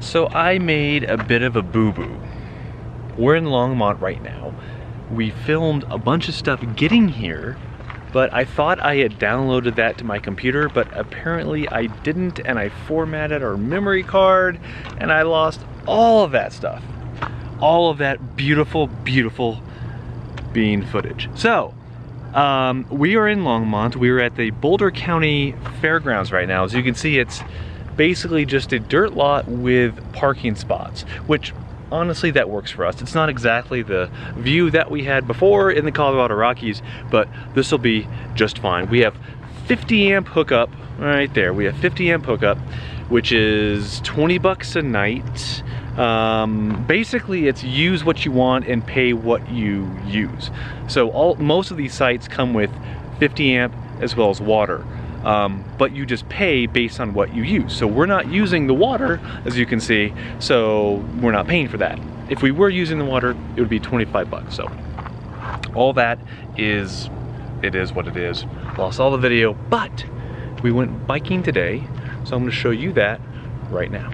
So I made a bit of a boo-boo. We're in Longmont right now. We filmed a bunch of stuff getting here, but I thought I had downloaded that to my computer, but apparently I didn't, and I formatted our memory card, and I lost all of that stuff. All of that beautiful, beautiful bean footage. So, um, we are in Longmont. We are at the Boulder County Fairgrounds right now. As you can see, it's basically just a dirt lot with parking spots, which honestly that works for us. It's not exactly the view that we had before in the Colorado Rockies, but this will be just fine. We have 50 amp hookup right there. We have 50 amp hookup, which is 20 bucks a night. Um, basically, it's use what you want and pay what you use. So all most of these sites come with 50 amp as well as water um, but you just pay based on what you use. So we're not using the water, as you can see, so we're not paying for that. If we were using the water, it would be 25 bucks. So all that is, it is what it is. Lost all the video, but we went biking today, so I'm gonna show you that right now.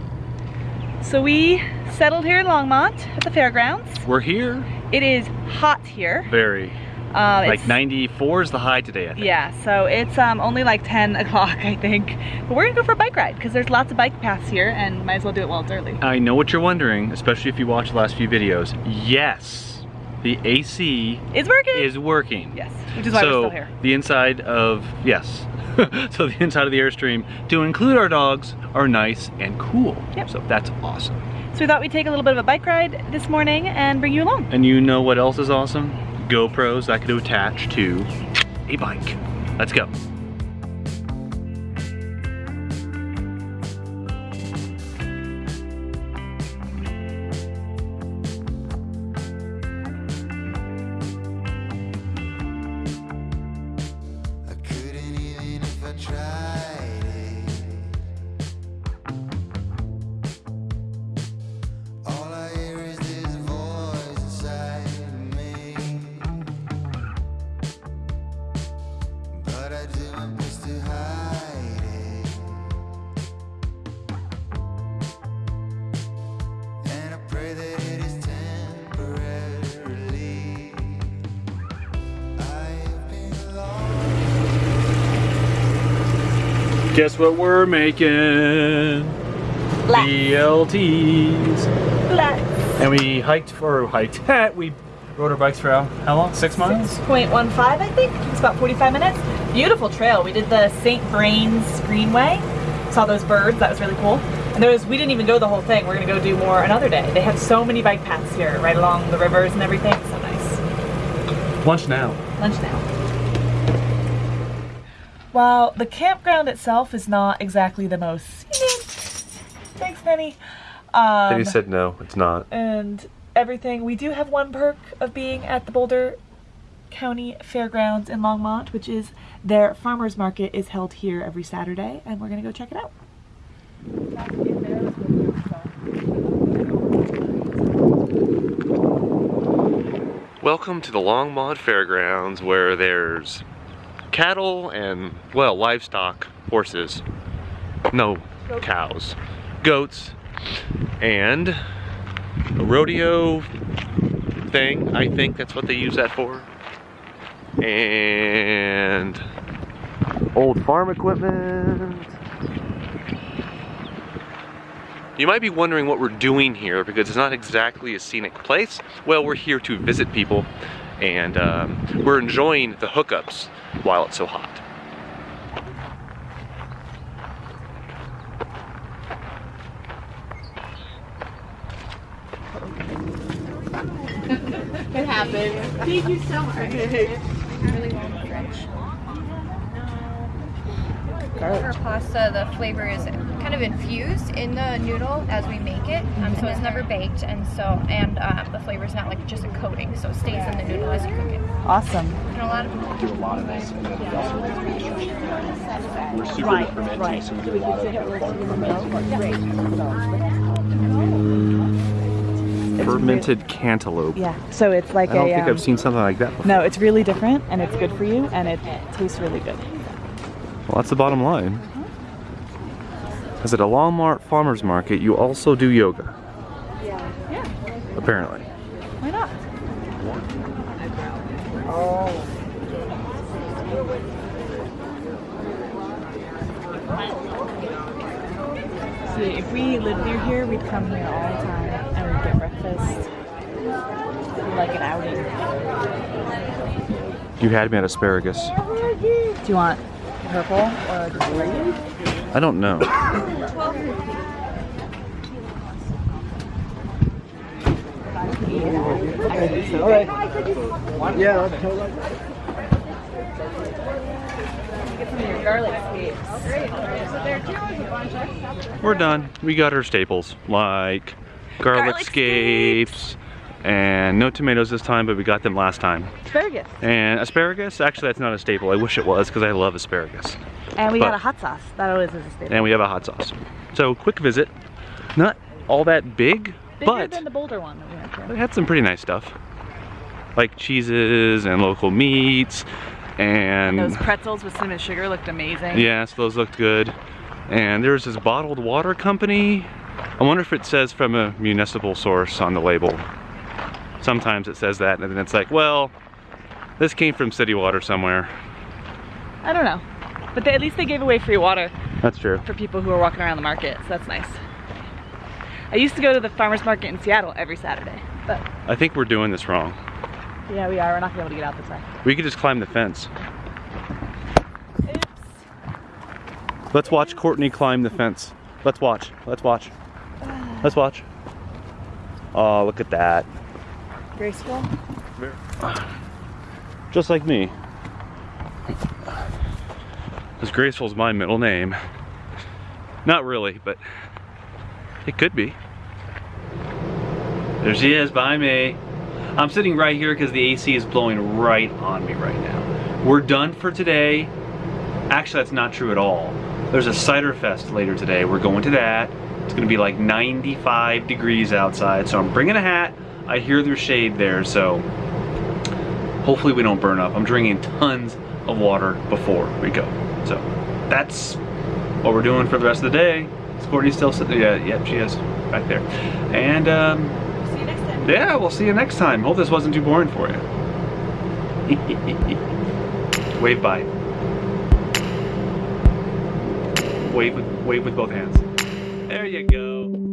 So we settled here in Longmont at the fairgrounds. We're here. It is hot here. Very. Um, like 94 is the high today, I think. Yeah, so it's um, only like 10 o'clock, I think. But we're gonna go for a bike ride because there's lots of bike paths here and might as well do it while it's early. I know what you're wondering, especially if you watch the last few videos. Yes, the AC is working. Is working. Yes, which is why so we're still here. the inside of, yes. so the inside of the Airstream, to include our dogs, are nice and cool. Yep. So that's awesome. So we thought we'd take a little bit of a bike ride this morning and bring you along. And you know what else is awesome? GoPros that could attach to a bike. Let's go. Guess what we're making? Black. BLTs. Black. And we hiked for hiked. we rode our bikes for how, long? Six miles? 6.15 I think. It's about 45 minutes. Beautiful trail. We did the St. Vrains Greenway. Saw those birds. That was really cool. And there was, we didn't even go the whole thing. We're gonna go do more another day. They have so many bike paths here, right along the rivers and everything. So nice. Lunch now. Lunch now. While the campground itself is not exactly the most scenic, thanks Penny. Um, Penny said no, it's not. And everything, we do have one perk of being at the Boulder County Fairgrounds in Longmont, which is their farmer's market is held here every Saturday, and we're gonna go check it out. Welcome to the Longmont Fairgrounds where there's cattle and, well, livestock, horses, no cows, goats, and a rodeo thing. I think that's what they use that for. And old farm equipment. You might be wondering what we're doing here because it's not exactly a scenic place. Well, we're here to visit people and um, we're enjoying the hookups while it's so hot. it happened. Thank you so much. really Our pasta, the flavor is kind of infused in the noodle as we make it, um, so it's never baked, and so and um, the flavor is not like just a coating, so it stays in the noodle as you cook it. Awesome. And a lot of do a lot of this, and then we also We're super right, fermenting, right. so we do a lot of Fermented cantaloupe. Yeah, so it's like I don't a, think um, I've seen something like that before. No, it's really different and it's good for you and it tastes really good. Well, that's the bottom line. Because at a Longmont Farmers Market, you also do yoga. Yeah. Apparently. Why not? Oh. See, if we lived near here, we'd come here all the time and we'd get breakfast. Like an outing. You had me at asparagus. Do you want purple or just green? I don't know. Get some of your garlic scapes. We're done. We got our staples, like garlic, Garlic scapes, and no tomatoes this time, but we got them last time. Asparagus. And asparagus, actually that's not a staple. I wish it was because I love asparagus. And we But- got a hot sauce. That always is a staple. And we have a hot sauce. So quick visit. Not all that big, Bigger but than the Boulder one that we went to. They had some pretty nice stuff. Like cheeses and local meats and Those pretzels with cinnamon sugar looked amazing. yes, those looked good. And there's this bottled water company. I wonder if it says from a municipal source on the label. Sometimes it says that and then it's like, well, this came from city water somewhere. I don't know. But they, at least they gave away free water That's true. for people who are walking around the market, so that's nice. I used to go to the farmer's market in Seattle every Saturday. But I think we're doing this wrong. yeah, we are. We're not gonna be able to get out this way. We could just climb the fence. Let's watch Courtney climb the fence. Let's watch. Let's watch. Let's watch. Oh, look at that. Graceful. Just like me. Because Graceful is my middle name. Not really, but it could be. There she is, by me. I'm sitting right here because the AC is blowing right on me right now. We're done for today. Actually, that's not true at all. There's a cider fest later today. We're going to that. It's gonna be like 95 degrees outside, so I'm bringing a hat. I hear there's shade there, so hopefully we don't burn up. I'm drinking tons of water before we go. So that's what we're doing for the rest of the day. Is Courtney still sitting? Yeah, yeah, she is back there. And um, See you next time. yeah, we'll see you next time. Hope this wasn't too boring for you. wave bye. Wave with wave with both hands. There you go.